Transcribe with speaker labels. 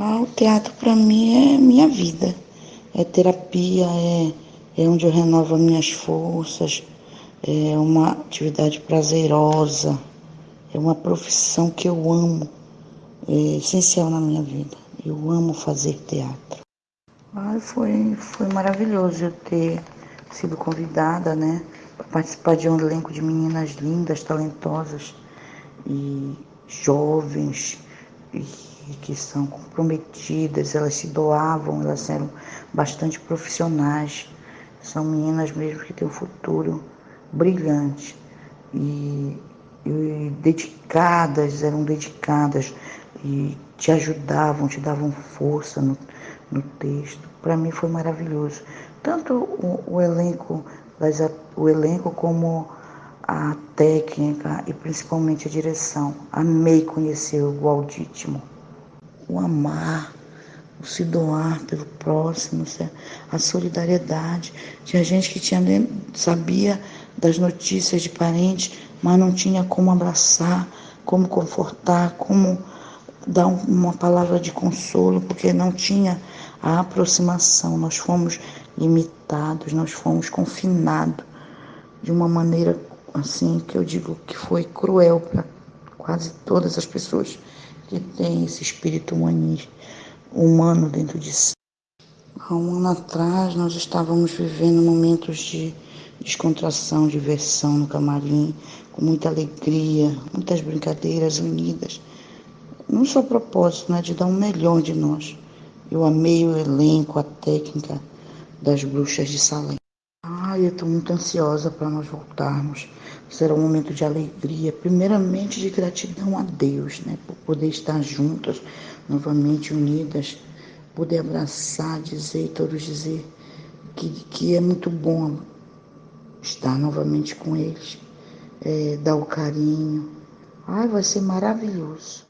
Speaker 1: Ah, o teatro para mim é minha vida. É terapia, é, é onde eu renovo as minhas forças, é uma atividade prazerosa, é uma profissão que eu amo, é essencial na minha vida. Eu amo fazer teatro. Ah, foi, foi maravilhoso eu ter sido convidada, né, para participar de um elenco de meninas lindas, talentosas e jovens que são comprometidas, elas se doavam, elas eram bastante profissionais, são meninas mesmo que têm um futuro brilhante e, e dedicadas, eram dedicadas e te ajudavam, te davam força no, no texto. Para mim foi maravilhoso. Tanto o, o elenco, o elenco como a técnica e principalmente a direção. Amei conhecer o Aldítimo. O amar, o se doar pelo próximo, a solidariedade. Tinha gente que tinha, sabia das notícias de parentes, mas não tinha como abraçar, como confortar, como dar uma palavra de consolo, porque não tinha a aproximação. Nós fomos limitados, nós fomos confinados de uma maneira assim que eu digo que foi cruel para quase todas as pessoas que têm esse espírito humano dentro de si. Há um ano atrás nós estávamos vivendo momentos de descontração, diversão no camarim, com muita alegria, muitas brincadeiras unidas. Não só propósito, né, de dar o melhor de nós. Eu amei o elenco, a técnica das bruxas de Salem. Ai, eu estou muito ansiosa para nós voltarmos. Será um momento de alegria, primeiramente de gratidão a Deus, né? Por poder estar juntas, novamente unidas, poder abraçar, dizer todos dizer que, que é muito bom estar novamente com eles, é, dar o carinho. Ai, vai ser maravilhoso.